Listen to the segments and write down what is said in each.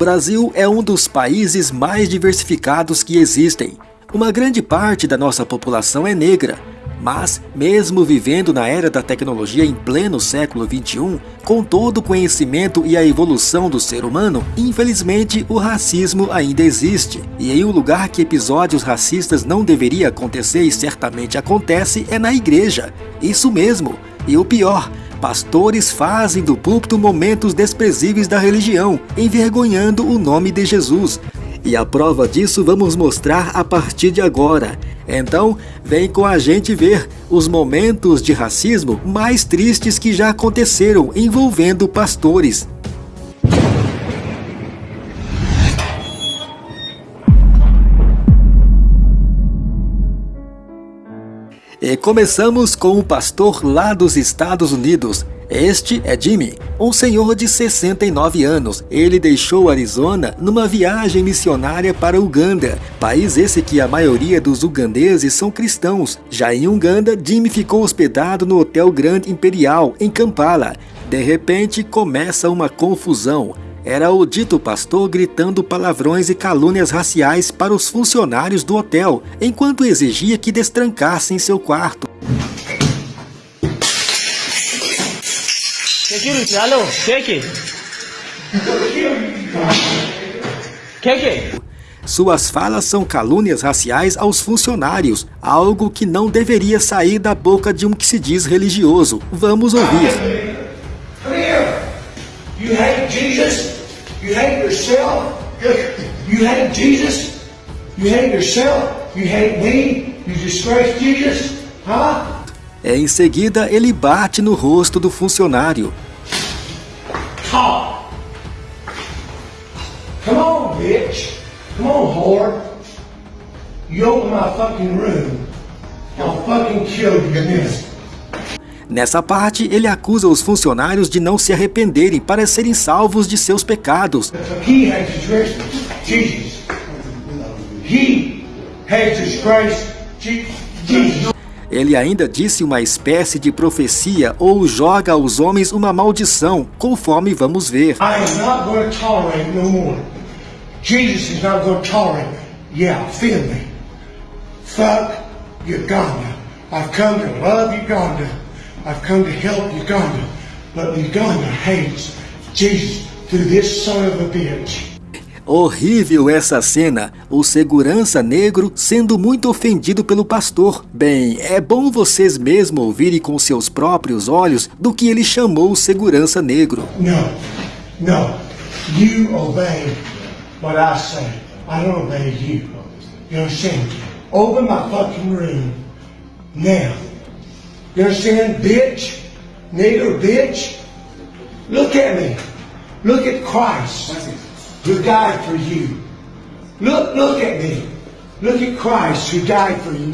Brasil é um dos países mais diversificados que existem. Uma grande parte da nossa população é negra, mas, mesmo vivendo na era da tecnologia em pleno século XXI, com todo o conhecimento e a evolução do ser humano, infelizmente o racismo ainda existe. E em um lugar que episódios racistas não deveria acontecer e certamente acontece é na igreja. Isso mesmo. E o pior, pastores fazem do púlpito momentos desprezíveis da religião, envergonhando o nome de Jesus. E a prova disso vamos mostrar a partir de agora. Então, vem com a gente ver os momentos de racismo mais tristes que já aconteceram envolvendo pastores. E começamos com o pastor lá dos Estados Unidos, este é Jimmy, um senhor de 69 anos. Ele deixou Arizona numa viagem missionária para Uganda, país esse que a maioria dos ugandeses são cristãos. Já em Uganda, Jimmy ficou hospedado no Hotel Grand Imperial, em Kampala. De repente, começa uma confusão. Era o dito pastor gritando palavrões e calúnias raciais para os funcionários do hotel, enquanto exigia que destrancassem seu quarto. Security, alô, cheque. Cheque. Suas falas são calúnias raciais aos funcionários, algo que não deveria sair da boca de um que se diz religioso. Vamos ouvir. Come here. You hate Jesus? You hate yourself? You hate Jesus? You hate yourself? You hate me? You disgrace Jesus? Huh? É, em seguida, ele bate no rosto do funcionário. Talk. Come on, bitch. Come on, whore. You open my fucking room. I'll fucking kill you in this. Nessa parte, ele acusa os funcionários de não se arrependerem para serem salvos de seus pecados. Ele ainda disse uma espécie de profecia ou joga aos homens uma maldição, conforme vamos ver. Jesus is not going to tolerate me. Yeah, feel me. Fuck Uganda. I've come to love Uganda. I've come to help Uganda. But Uganda hates Jesus through this son of a bitch. Horrível essa cena, o segurança negro sendo muito ofendido pelo pastor. Bem, é bom vocês mesmo ouvirem com seus próprios olhos do que ele chamou o segurança negro. No, no. You obey what I say. I don't obey you. You understand? Open my fucking room. Now. You understand, bitch? Nigger bitch? Look at me. Look at Christ who died for you. Look, look at me. Look at Christ who died for you.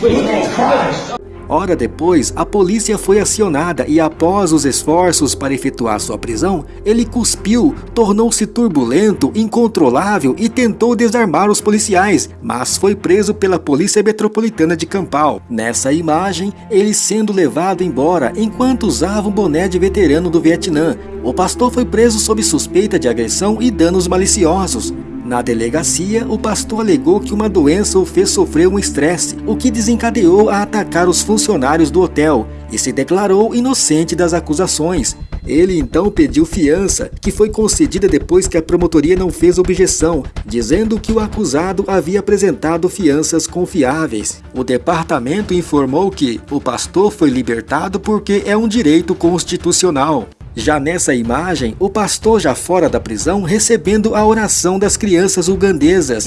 Look at Christ. Hora depois, a polícia foi acionada e após os esforços para efetuar sua prisão, ele cuspiu, tornou-se turbulento, incontrolável e tentou desarmar os policiais, mas foi preso pela Polícia Metropolitana de Campal. Nessa imagem, ele sendo levado embora enquanto usava um boné de veterano do Vietnã. O pastor foi preso sob suspeita de agressão e danos maliciosos. Na delegacia, o pastor alegou que uma doença o fez sofrer um estresse, o que desencadeou a atacar os funcionários do hotel e se declarou inocente das acusações. Ele então pediu fiança, que foi concedida depois que a promotoria não fez objeção, dizendo que o acusado havia apresentado fianças confiáveis. O departamento informou que o pastor foi libertado porque é um direito constitucional. Já nessa imagem, o pastor já fora da prisão recebendo a oração das crianças ugandesas.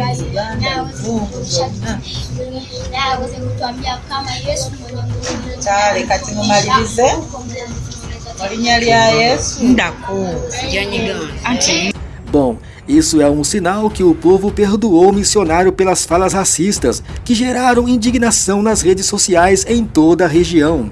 Bom, isso é um sinal que o povo perdoou o missionário pelas falas racistas que geraram indignação nas redes sociais em toda a região.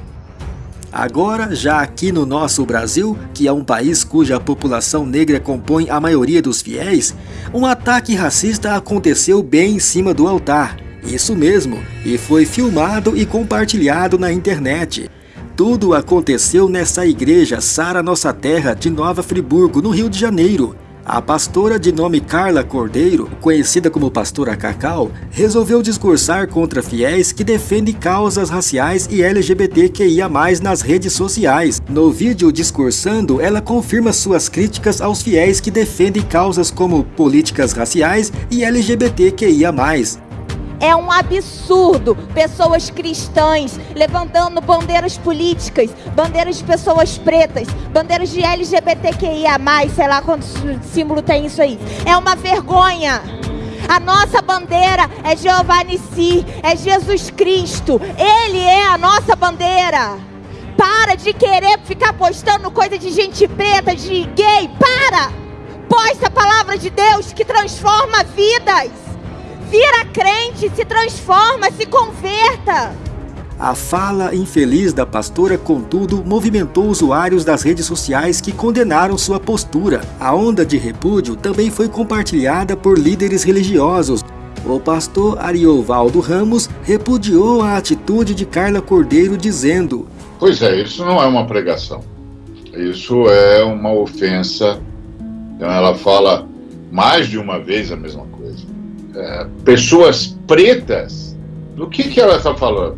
Agora, já aqui no nosso Brasil, que é um país cuja população negra compõe a maioria dos fiéis, um ataque racista aconteceu bem em cima do altar. Isso mesmo, e foi filmado e compartilhado na internet. Tudo aconteceu nessa igreja Sara Nossa Terra de Nova Friburgo, no Rio de Janeiro. A pastora de nome Carla Cordeiro, conhecida como Pastora Cacau, resolveu discursar contra fiéis que defendem causas raciais e LGBTQIA+, nas redes sociais. No vídeo discursando, ela confirma suas críticas aos fiéis que defendem causas como políticas raciais e LGBTQIA+. É um absurdo pessoas cristãs levantando bandeiras políticas, bandeiras de pessoas pretas, bandeiras de LGBTQIA+, sei lá quanto símbolo tem isso aí. É uma vergonha. A nossa bandeira é Jeová Nissi, é Jesus Cristo. Ele é a nossa bandeira. Para de querer ficar postando coisa de gente preta, de gay. Para! Posta a palavra de Deus que transforma vidas. Vira crente, se transforma, se converta. A fala infeliz da pastora, contudo, movimentou usuários das redes sociais que condenaram sua postura. A onda de repúdio também foi compartilhada por líderes religiosos. O pastor Ariovaldo Ramos repudiou a atitude de Carla Cordeiro, dizendo: Pois é, isso não é uma pregação. Isso é uma ofensa. Então ela fala mais de uma vez a mesma É, pessoas pretas, do que, que ela está falando?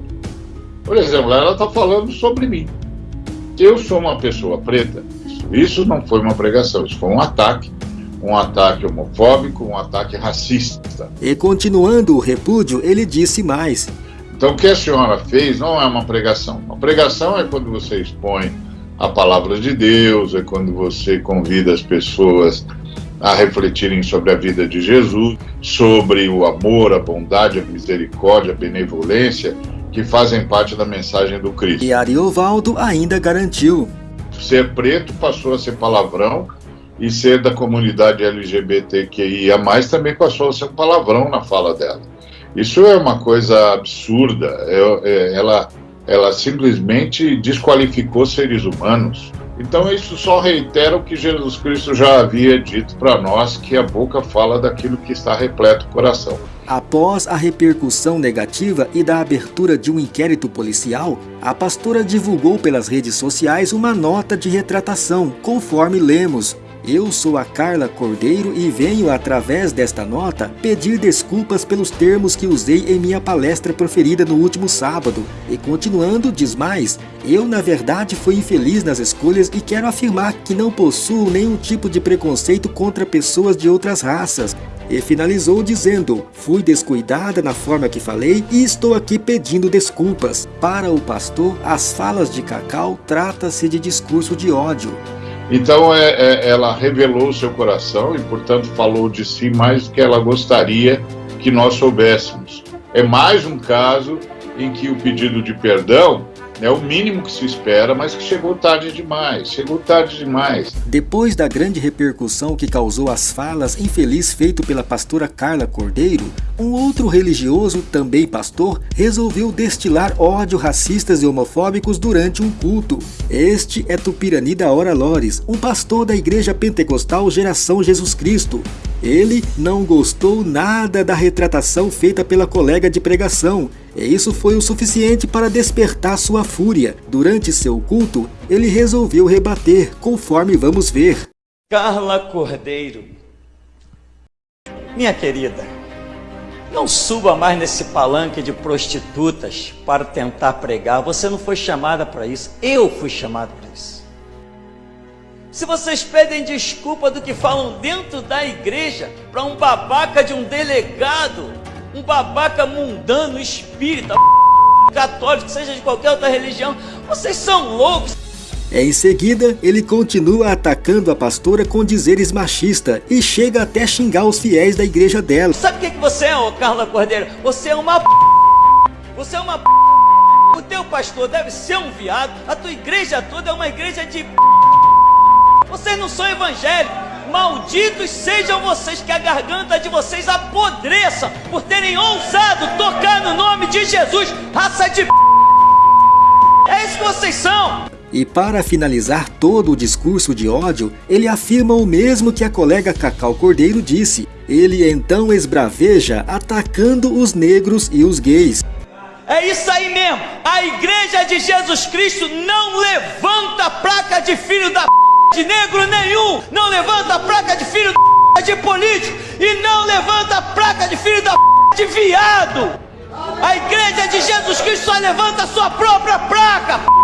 Por exemplo, ela está falando sobre mim. Eu sou uma pessoa preta. Isso não foi uma pregação, isso foi um ataque. Um ataque homofóbico, um ataque racista. E continuando o repúdio, ele disse mais. Então, o que a senhora fez não é uma pregação. A pregação é quando você expõe a palavra de Deus, é quando você convida as pessoas a refletirem sobre a vida de Jesus, sobre o amor, a bondade, a misericórdia, a benevolência que fazem parte da mensagem do Cristo. E Ariovaldo ainda garantiu. Ser preto passou a ser palavrão e ser da comunidade LGBTQIA+, também passou a ser um palavrão na fala dela. Isso é uma coisa absurda, é, é, ela, ela simplesmente desqualificou seres humanos, então isso só reitera o que Jesus Cristo já havia dito para nós, que a boca fala daquilo que está repleto o coração. Após a repercussão negativa e da abertura de um inquérito policial, a pastora divulgou pelas redes sociais uma nota de retratação, conforme lemos. Eu sou a Carla Cordeiro e venho, através desta nota, pedir desculpas pelos termos que usei em minha palestra proferida no último sábado. E continuando, diz mais, eu na verdade fui infeliz nas escolhas e quero afirmar que não possuo nenhum tipo de preconceito contra pessoas de outras raças. E finalizou dizendo, fui descuidada na forma que falei e estou aqui pedindo desculpas. Para o pastor, as falas de Cacau trata-se de discurso de ódio. Então é, é, ela revelou o seu coração e, portanto, falou de si mais do que ela gostaria que nós soubéssemos. É mais um caso em que o pedido de perdão é o mínimo que se espera, mas que chegou tarde demais, chegou tarde demais. Depois da grande repercussão que causou as falas infeliz feito pela pastora Carla Cordeiro, um outro religioso, também pastor, resolveu destilar ódio racistas e homofóbicos durante um culto. Este é Tupirani da Hora Lores, um pastor da igreja pentecostal Geração Jesus Cristo. Ele não gostou nada da retratação feita pela colega de pregação, e isso foi o suficiente para despertar sua fúria. Durante seu culto, ele resolveu rebater, conforme vamos ver. Carla Cordeiro, minha querida, não suba mais nesse palanque de prostitutas para tentar pregar. Você não foi chamada para isso, eu fui chamado para isso. Se vocês pedem desculpa do que falam dentro da igreja para um babaca de um delegado, um babaca mundano, espírita, católico, seja de qualquer outra religião, vocês são loucos. Em seguida, ele continua atacando a pastora com dizeres machista e chega até xingar os fiéis da igreja dela. Sabe o que, que você é, ô Carla Cordeiro? Você é uma p... Você é uma p... O teu pastor deve ser um viado, a tua igreja toda é uma igreja de p... Vocês não são evangélicos. Malditos sejam vocês que a garganta de vocês apodreça por terem ousado tocar no nome de Jesus, raça de p... É isso que vocês são. E para finalizar todo o discurso de ódio, ele afirma o mesmo que a colega Cacau Cordeiro disse. Ele então esbraveja atacando os negros e os gays. É isso aí mesmo. A igreja de Jesus Cristo não levanta placa de filho da p de negro nenhum não levanta placa de filho de político e não levanta placa de filho da de viado. A igreja de Jesus Cristo só levanta a sua própria placa.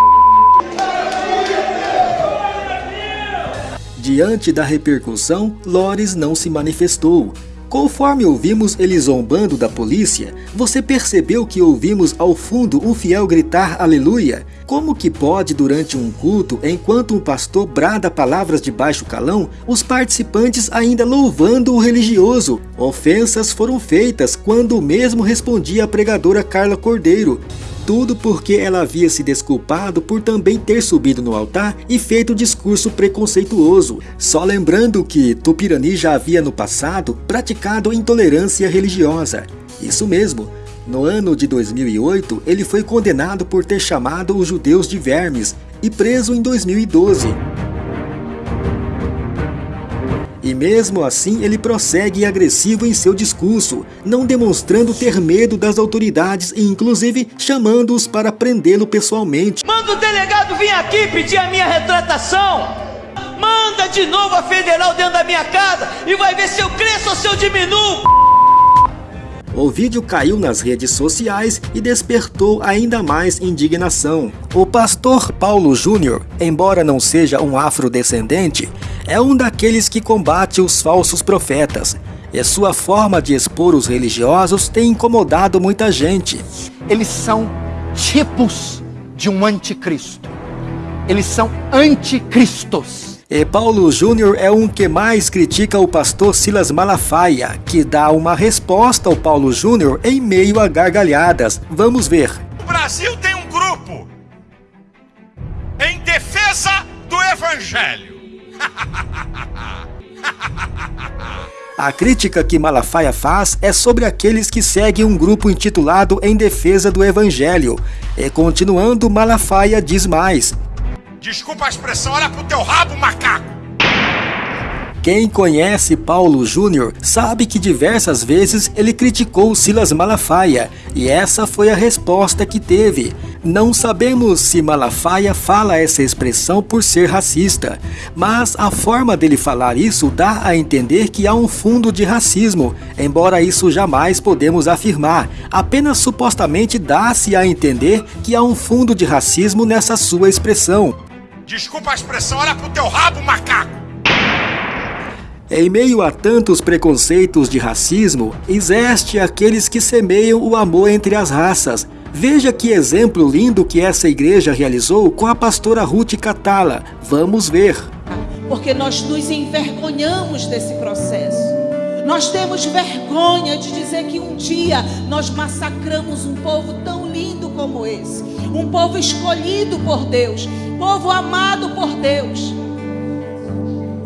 Diante da repercussão, Lores não se manifestou. Conforme ouvimos ele zombando da polícia, você percebeu que ouvimos ao fundo um fiel gritar aleluia? Como que pode, durante um culto, enquanto um pastor brada palavras de baixo calão, os participantes ainda louvando o religioso? Ofensas foram feitas quando o mesmo respondia a pregadora Carla Cordeiro. Tudo porque ela havia se desculpado por também ter subido no altar e feito discurso preconceituoso. Só lembrando que Tupirani já havia no passado praticado intolerância religiosa. Isso mesmo, no ano de 2008, ele foi condenado por ter chamado os judeus de vermes e preso em 2012. E mesmo assim ele prossegue agressivo em seu discurso, não demonstrando ter medo das autoridades e inclusive chamando-os para prendê-lo pessoalmente. Manda o delegado vir aqui pedir a minha retratação. Manda de novo a federal dentro da minha casa e vai ver se eu cresço ou se eu diminuo. O vídeo caiu nas redes sociais e despertou ainda mais indignação. O pastor Paulo Júnior, embora não seja um afrodescendente, é um daqueles que combate os falsos profetas, e sua forma de expor os religiosos tem incomodado muita gente. Eles são tipos de um anticristo. Eles são anticristos. E Paulo Júnior é um que mais critica o pastor Silas Malafaia, que dá uma resposta ao Paulo Júnior em meio a gargalhadas. Vamos ver. O Brasil tem um grupo em defesa do evangelho. A crítica que Malafaia faz é sobre aqueles que seguem um grupo intitulado Em Defesa do Evangelho. E continuando, Malafaia diz mais. Desculpa a expressão, olha pro teu rabo, macaco! Quem conhece Paulo Júnior sabe que diversas vezes ele criticou Silas Malafaia, e essa foi a resposta que teve. Não sabemos se Malafaia fala essa expressão por ser racista, mas a forma dele falar isso dá a entender que há um fundo de racismo, embora isso jamais podemos afirmar, apenas supostamente dá-se a entender que há um fundo de racismo nessa sua expressão. Desculpa a expressão, olha pro teu rabo, macaco! Em meio a tantos preconceitos de racismo, existe aqueles que semeiam o amor entre as raças. Veja que exemplo lindo que essa igreja realizou com a pastora Ruth Catala. Vamos ver. Porque nós nos envergonhamos desse processo. Nós temos vergonha de dizer que um dia nós massacramos um povo tão lindo como esse. Um povo escolhido por Deus, povo amado por Deus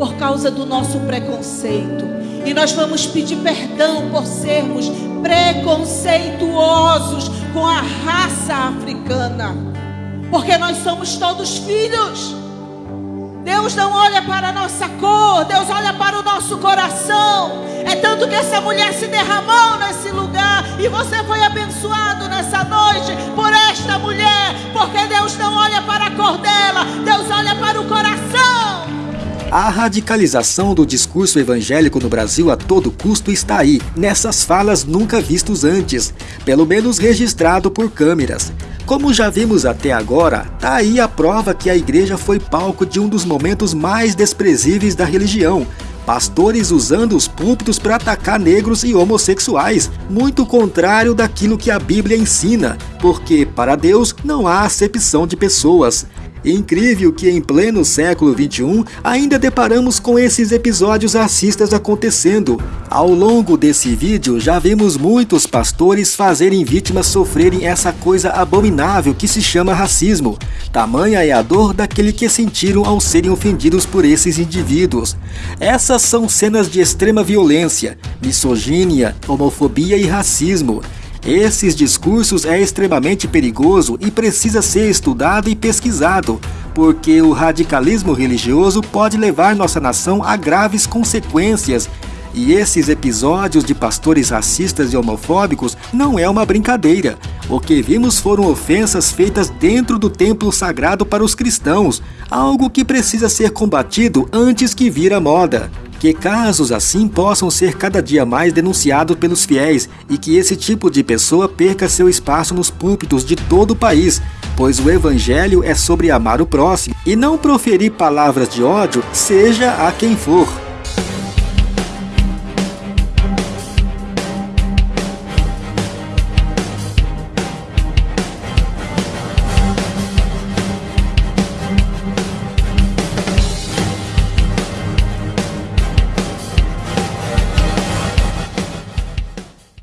por causa do nosso preconceito. E nós vamos pedir perdão por sermos preconceituosos com a raça africana. Porque nós somos todos filhos. Deus não olha para a nossa cor, Deus olha para o nosso coração. É tanto que essa mulher se derramou nesse lugar e você foi abençoado nessa noite por esta mulher, porque Deus não olha para a cor dela, Deus olha para o coração. A radicalização do discurso evangélico no Brasil a todo custo está aí, nessas falas nunca vistos antes, pelo menos registrado por câmeras. Como já vimos até agora, tá aí a prova que a igreja foi palco de um dos momentos mais desprezíveis da religião, pastores usando os púlpitos para atacar negros e homossexuais, muito contrário daquilo que a Bíblia ensina, porque para Deus não há acepção de pessoas. Incrível que em pleno século XXI ainda deparamos com esses episódios racistas acontecendo. Ao longo desse vídeo já vemos muitos pastores fazerem vítimas sofrerem essa coisa abominável que se chama racismo. Tamanha é a dor daquele que sentiram ao serem ofendidos por esses indivíduos. Essas são cenas de extrema violência, misoginia, homofobia e racismo. Esses discursos é extremamente perigoso e precisa ser estudado e pesquisado, porque o radicalismo religioso pode levar nossa nação a graves consequências. E esses episódios de pastores racistas e homofóbicos não é uma brincadeira. O que vimos foram ofensas feitas dentro do templo sagrado para os cristãos, algo que precisa ser combatido antes que vira moda. Que casos assim possam ser cada dia mais denunciados pelos fiéis e que esse tipo de pessoa perca seu espaço nos púlpitos de todo o país, pois o evangelho é sobre amar o próximo e não proferir palavras de ódio, seja a quem for.